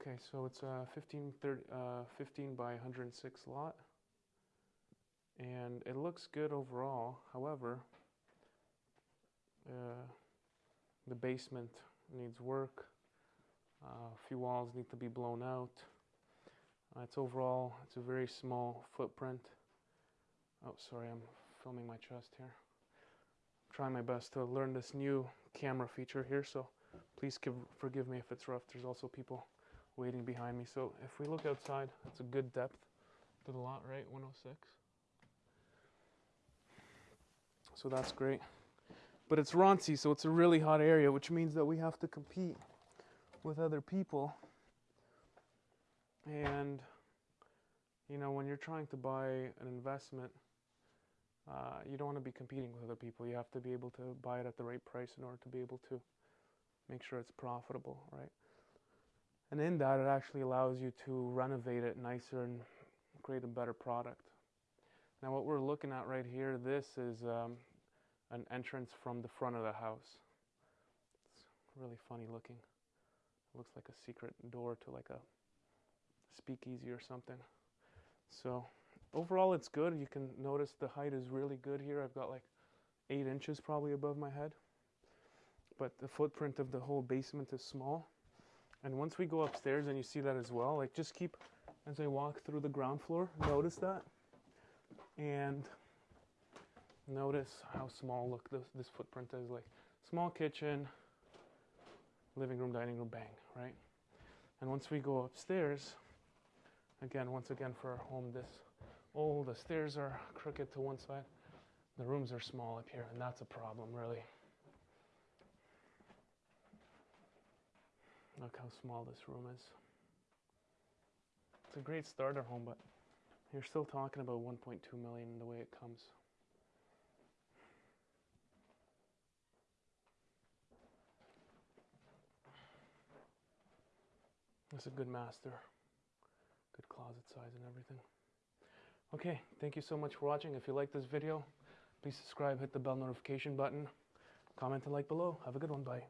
Okay, so it's a 15, 30, uh, 15 by 106 lot. And it looks good overall. However, uh, the basement needs work. Uh, a few walls need to be blown out. Uh, it's overall, it's a very small footprint. Oh, sorry, I'm filming my chest here. I'm trying my best to learn this new camera feature here, so please give, forgive me if it's rough. There's also people waiting behind me. So if we look outside, that's a good depth to the lot, right? 106. So that's great. But it's Roncy, so it's a really hot area, which means that we have to compete with other people. And, you know, when you're trying to buy an investment, uh, you don't want to be competing with other people. You have to be able to buy it at the right price in order to be able to make sure it's profitable, right? And in that, it actually allows you to renovate it nicer and create a better product. Now, what we're looking at right here, this is um, an entrance from the front of the house. It's really funny looking. It looks like a secret door to like a speakeasy or something. So overall, it's good. You can notice the height is really good here. I've got like eight inches probably above my head. But the footprint of the whole basement is small. And once we go upstairs, and you see that as well, like just keep, as I walk through the ground floor, notice that. And notice how small, look, this, this footprint is like small kitchen, living room, dining room, bang, right? And once we go upstairs, again, once again for our home, this, oh, the stairs are crooked to one side. The rooms are small up here, and that's a problem, really. Look how small this room is. It's a great starter home, but you're still talking about 1.2 million the way it comes. It's a good master, good closet size and everything. Okay, thank you so much for watching. If you like this video, please subscribe, hit the bell notification button, comment and like below. Have a good one, bye.